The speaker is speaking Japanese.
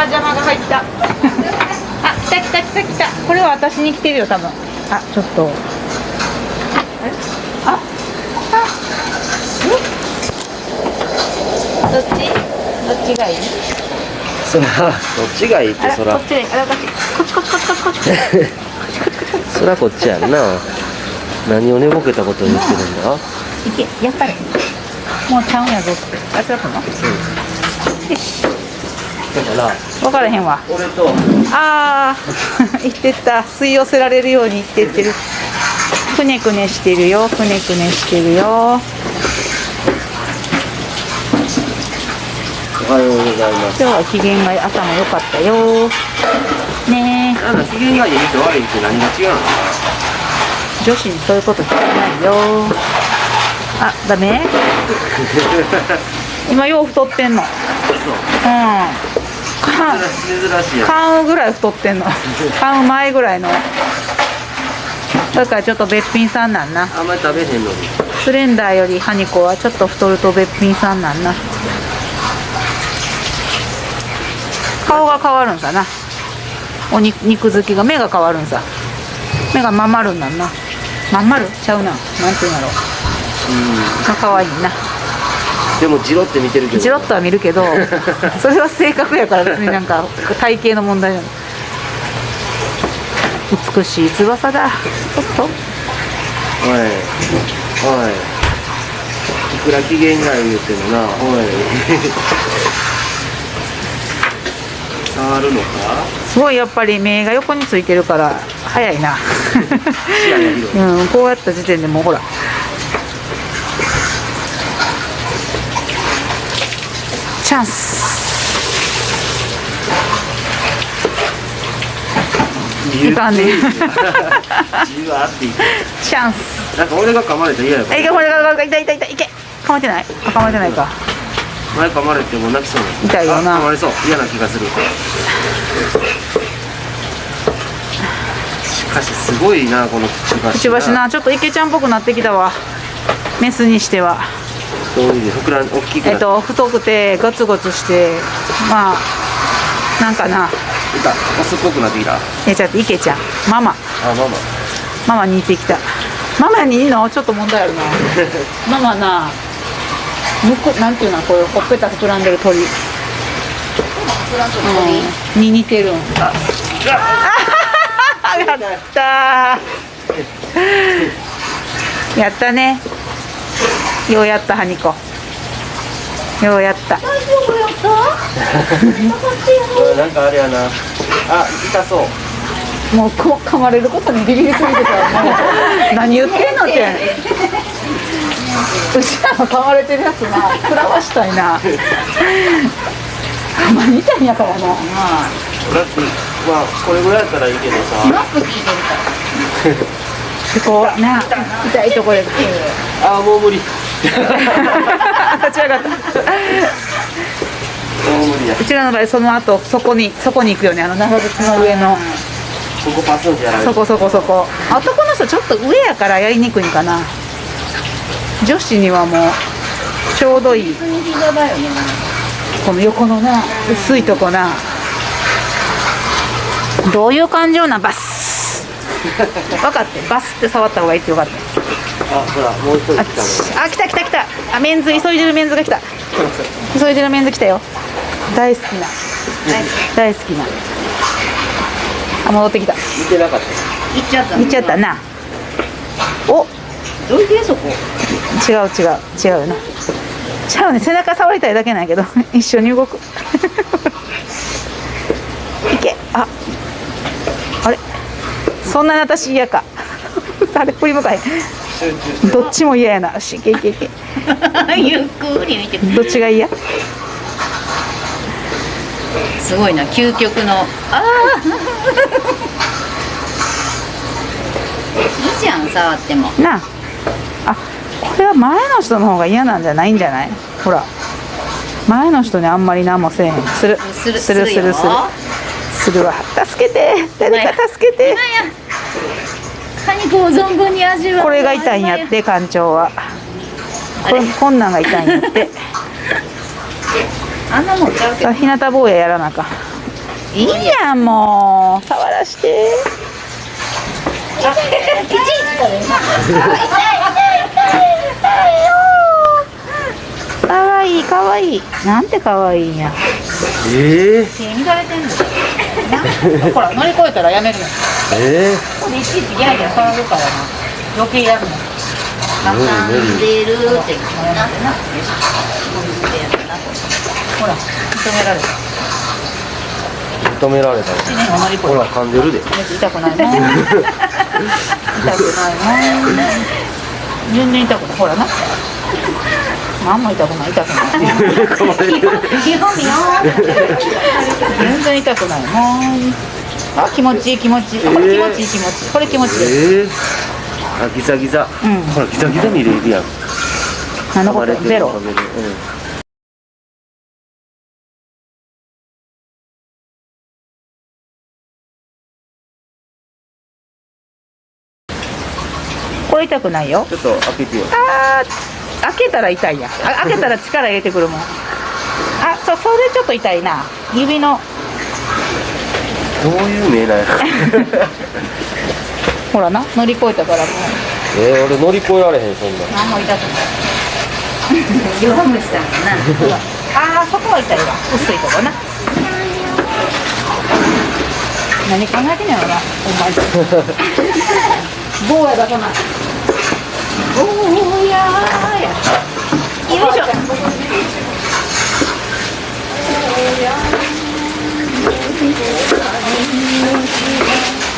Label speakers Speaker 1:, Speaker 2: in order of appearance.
Speaker 1: は邪魔が入ったあ来た来た来た来た。これは私に来てるよ多分。あちょっと。ああどっち？どっちがいい？
Speaker 2: そらどっちがいいってそら。
Speaker 1: こっちであらこっち。こっちこっちこっちこっち。こっち
Speaker 2: そらこっちやんな。何を寝ぼけたこと言ってるんだ？
Speaker 1: いけやったれもうちゃうんやぞって。あそらくんの
Speaker 2: だから
Speaker 1: 分からへんわ。
Speaker 2: 俺と
Speaker 1: ああ 言ってった。吸い寄せられるように言ってってる。くねくねしてるよ。くねくねしてるよ。
Speaker 2: おはようございます。
Speaker 1: 今日は機嫌が朝も良かったよ。ね
Speaker 2: なんだ機嫌がいいと悪いって何が違うの？
Speaker 1: 女子にそういうこと聞かないよ。あダメ？今よう太ってんの。うん。か
Speaker 2: な珍しい
Speaker 1: ぐらい太ってんの。買う前ぐらいの。だからちょっとべっぴんさんなんな。
Speaker 2: あんまり食べへんのに。
Speaker 1: スレンダーよりハニコはちょっと太るとべっぴんさんなんな。顔が変わるんさな。お肉肉付きが目が変わるんさ。目がまん丸になんな。まん丸ちゃうな。なんていうんやろ。が可愛いな
Speaker 2: でもジロって見てるけど。
Speaker 1: ジロッとは見るけど それは性格やから別になんか体型の問題ない美しい翼だちょっと。
Speaker 2: おいおい。いくら機嫌が言ってもなおい。触るのか？
Speaker 1: すごいやっぱり目が横についてるから早いな。うんこうやった時点でもうほらチャンス。いかんね。
Speaker 2: じわーっていく
Speaker 1: チャンス。
Speaker 2: なんか俺が噛まれたら嫌やか
Speaker 1: あいけ
Speaker 2: ら
Speaker 1: これが痛い痛い痛いいけ。噛まれてない？あ噛まれてないか。
Speaker 2: 前噛まれてもう泣きそうな
Speaker 1: 痛いよな。
Speaker 2: あ噛まれそう。嫌な気がする。しかしすごいなこのくちばし
Speaker 1: くちばしな。ちょっと池ちゃんっぽくなってきたわ。メスにしては
Speaker 2: どういう膨らん大きくな
Speaker 1: えっと太くてゴツゴツしてまあなんかな。い
Speaker 2: たオスっぽくなってきた？あ
Speaker 1: えちゃって池ちゃん。ママ。
Speaker 2: ママ。
Speaker 1: ママに似てきた。ママにいいの？ちょっと問題あるな。ママなむくなんていうの？こういうほっぺた膨らんでる鳥？うん。に似てるんあ やったー。やったねようやったハニコようやった。
Speaker 2: これなんかあれやな。あ痛そう。
Speaker 1: もうこ噛まれることにビビりすぎてた。何言ってんのって。うちらの噛まれてるやつな。食らわしたいな。ほんまに痛いんやからな。
Speaker 2: まあこれぐらいやったらいいけどさ。
Speaker 1: でこうな痛いところで。
Speaker 2: あもう無理。も
Speaker 1: 立ち上がった。
Speaker 2: う
Speaker 1: ちらの場合その後そこにそこに行くよね。あの長靴の上の。
Speaker 2: ここパスンってやられる
Speaker 1: そこそこそこ。男の人ちょっと上やからやりにくいんかな。女子にはもうちょうどいい。この横のな薄いとこな。どういう感情なバス 分かってバスって触った方がいいってよかった。
Speaker 2: あほらもう一人
Speaker 1: あ
Speaker 2: 来たの
Speaker 1: あ来た来た来た。あメンズ急いでるメンズが来た。急いでるメンズ来たよ。大好きな。大好きな。あ戻ってきた。
Speaker 2: 見てなかった。
Speaker 3: 行っちゃった
Speaker 1: 見ちゃったな。お。
Speaker 3: どいてそこ？
Speaker 1: 違う違う違うよな。違うね背中触りたいだけなんやけど。一緒に動くいけああれそんなに私嫌か。あれ振り向かどっちも嫌やな。よしいけいけいけ。
Speaker 3: ゆっくり見て。
Speaker 1: どっちが嫌？
Speaker 3: すごいな。究極の。ああいいじゃん触っても。
Speaker 1: なあ。あこれは前の人の方が嫌なんじゃないんじゃない？ほら。前の人にあんまり何もせえへん。する。
Speaker 3: する。
Speaker 1: するする
Speaker 3: よ
Speaker 1: するするわ。助けて。誰か助けて。
Speaker 3: カニコを存分に味わう
Speaker 1: これが痛いんやって館長は。これ。こんなんが痛いんやって。
Speaker 3: あんなもんちゃうけど。
Speaker 1: 日向坊ややらなあかん。いいやんもう。触らして。
Speaker 3: あ、いちいちこれ
Speaker 1: かわいいかわい。いなんてかわいいんや。
Speaker 2: ええ
Speaker 1: 手乱れてんの？な。ほら乗り越えたらやめるの
Speaker 2: え
Speaker 1: ここでいちいちギャーギャー騒ぐからな。余計やるの。
Speaker 3: 挟んでるってな。な
Speaker 1: ほら認められた。
Speaker 2: え認められた。
Speaker 1: 1年を乗り越え
Speaker 2: ほら噛んでるで。
Speaker 1: た痛くないもん。痛くないもん。全然痛くない。ほらな。何も痛くない。痛くない。基本見よ全然痛くないもんあ気持ちいい気持ちいい。これ気持ちいい気持ちいい。これ気持ちいい。
Speaker 2: ええあギザギザ。
Speaker 1: うん。
Speaker 2: ほらギザギザ見れるやん
Speaker 1: 何のことゼロ。
Speaker 2: うん。
Speaker 1: これ痛くないよ。
Speaker 2: ちょっと開けてよ。
Speaker 1: あー開けたら痛いや。んあ開けたら力入れてくるもん。あそうそれちょっと痛いな。指の
Speaker 2: どういう目な
Speaker 1: ほらな乗り越えたから
Speaker 2: えー、俺乗り越えられへんそんな
Speaker 1: 何も痛くない。
Speaker 3: 弱虫んな。
Speaker 1: ああそこは痛いわ。薄いとこな。何考えてんやろなお前。坊や出さな。い坊やや。よいしょ。坊や我怕你不喜欢